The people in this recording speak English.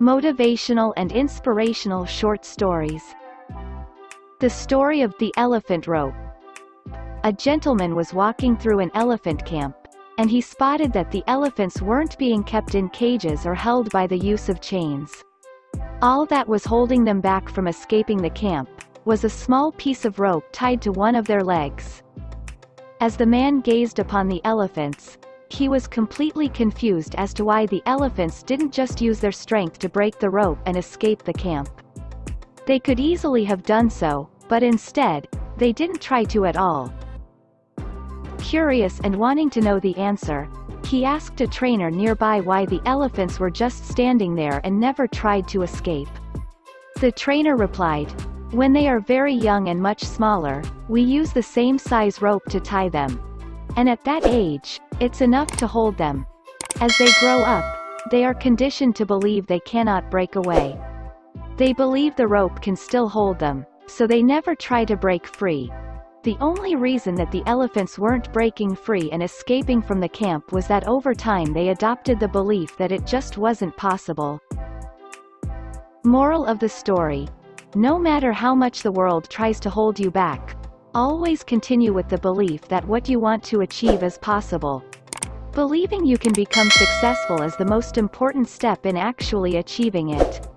Motivational and inspirational short stories. The story of the elephant rope. A gentleman was walking through an elephant camp, and he spotted that the elephants weren't being kept in cages or held by the use of chains. All that was holding them back from escaping the camp, was a small piece of rope tied to one of their legs. As the man gazed upon the elephants, he was completely confused as to why the elephants didn't just use their strength to break the rope and escape the camp. They could easily have done so, but instead, they didn't try to at all. Curious and wanting to know the answer, he asked a trainer nearby why the elephants were just standing there and never tried to escape. The trainer replied, when they are very young and much smaller, we use the same size rope to tie them. And at that age, it's enough to hold them. As they grow up, they are conditioned to believe they cannot break away. They believe the rope can still hold them, so they never try to break free. The only reason that the elephants weren't breaking free and escaping from the camp was that over time they adopted the belief that it just wasn't possible. Moral of the story. No matter how much the world tries to hold you back, always continue with the belief that what you want to achieve is possible. Believing you can become successful is the most important step in actually achieving it.